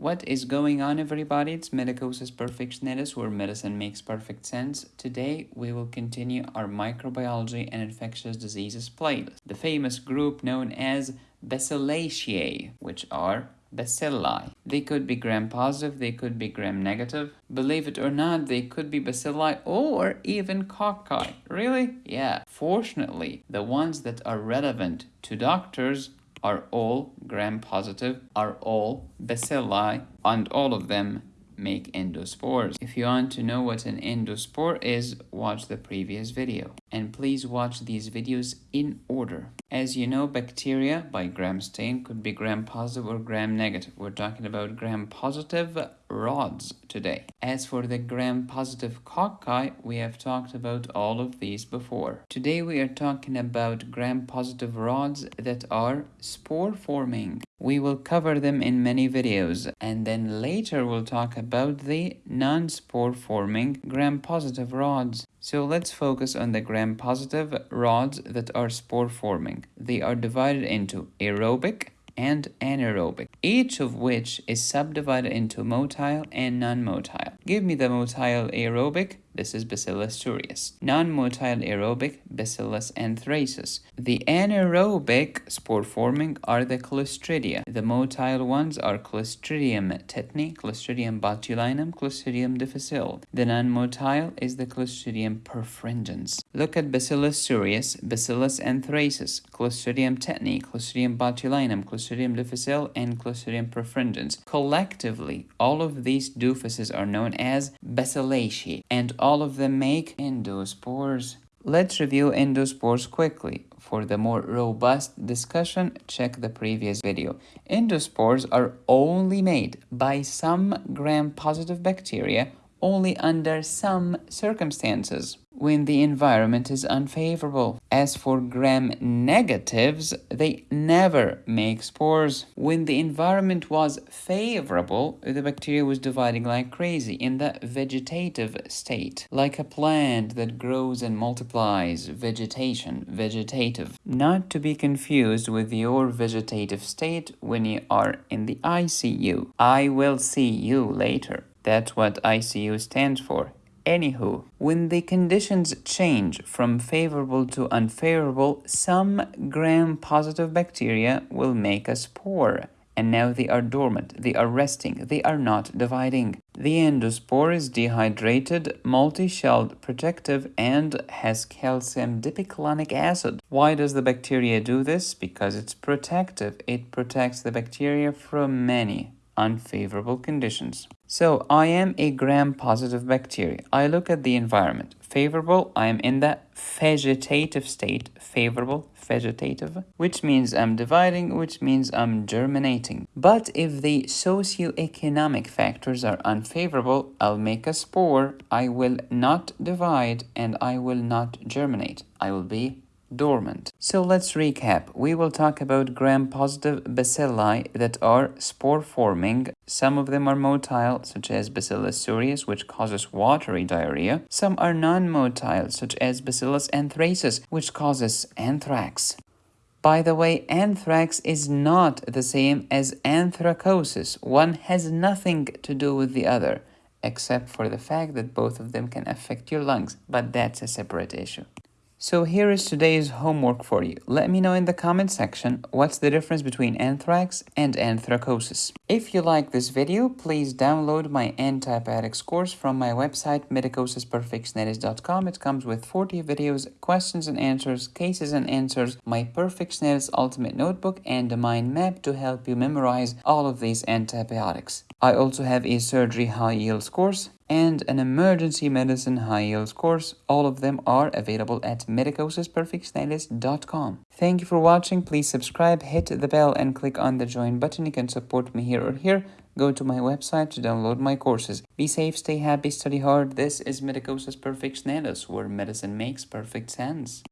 What is going on everybody? It's Medicosis Perfectionalis where medicine makes perfect sense. Today we will continue our microbiology and infectious diseases playlist. The famous group known as Bacillaceae, which are bacilli. They could be gram-positive, they could be gram-negative. Believe it or not, they could be bacilli or even cocci. Really? Yeah. Fortunately, the ones that are relevant to doctors are all gram-positive, are all bacilli, and all of them make endospores. If you want to know what an endospore is, watch the previous video. And please watch these videos in order. As you know, bacteria by gram stain could be gram positive or gram negative. We're talking about gram positive rods today. As for the gram-positive cocci, we have talked about all of these before. Today we are talking about gram-positive rods that are spore-forming. We will cover them in many videos and then later we'll talk about the non-spore forming gram-positive rods. So let's focus on the gram-positive rods that are spore forming. They are divided into aerobic, and anaerobic, each of which is subdivided into motile and non-motile. Give me the motile aerobic this is Bacillus cereus. Non-motile aerobic, Bacillus anthracis. The anaerobic spore-forming are the Clostridia. The motile ones are Clostridium tetani, Clostridium botulinum, Clostridium difficile. The non-motile is the Clostridium perfringens. Look at Bacillus cereus, Bacillus anthracis, Clostridium tetani, Clostridium botulinum, Clostridium difficile, and Clostridium perfringens. Collectively, all of these doofuses are known as Bacillaceae, and all all of them make endospores. Let's review endospores quickly. For the more robust discussion, check the previous video. Endospores are only made by some gram-positive bacteria only under some circumstances when the environment is unfavorable. As for gram negatives, they never make spores. When the environment was favorable, the bacteria was dividing like crazy in the vegetative state, like a plant that grows and multiplies, vegetation, vegetative. Not to be confused with your vegetative state when you are in the ICU. I will see you later. That's what ICU stands for. Anywho, when the conditions change from favorable to unfavorable, some gram-positive bacteria will make a spore. And now they are dormant, they are resting, they are not dividing. The endospore is dehydrated, multi-shelled, protective, and has calcium dipicolinic acid. Why does the bacteria do this? Because it's protective. It protects the bacteria from many unfavorable conditions. So I am a gram-positive bacteria. I look at the environment. Favorable, I am in the vegetative state. Favorable, vegetative, which means I'm dividing, which means I'm germinating. But if the socioeconomic factors are unfavorable, I'll make a spore, I will not divide, and I will not germinate. I will be dormant. So let's recap. We will talk about gram-positive bacilli that are spore-forming. Some of them are motile, such as Bacillus cereus, which causes watery diarrhea. Some are non-motile, such as Bacillus anthracis, which causes anthrax. By the way, anthrax is not the same as anthracosis. One has nothing to do with the other, except for the fact that both of them can affect your lungs, but that's a separate issue. So here is today's homework for you. Let me know in the comment section what's the difference between anthrax and anthracosis. If you like this video, please download my antibiotics course from my website medicosisperfectionalis.com. It comes with 40 videos, questions and answers, cases and answers, my Perfectionalis Ultimate Notebook, and a mind map to help you memorize all of these antibiotics. I also have a surgery high yields course and an emergency medicine high yields course. All of them are available at medicosisperfectionalis.com. Thank you for watching. Please subscribe, hit the bell, and click on the join button. You can support me here or here. Go to my website to download my courses. Be safe, stay happy, study hard. This is Medicosis Perfectionalis, where medicine makes perfect sense.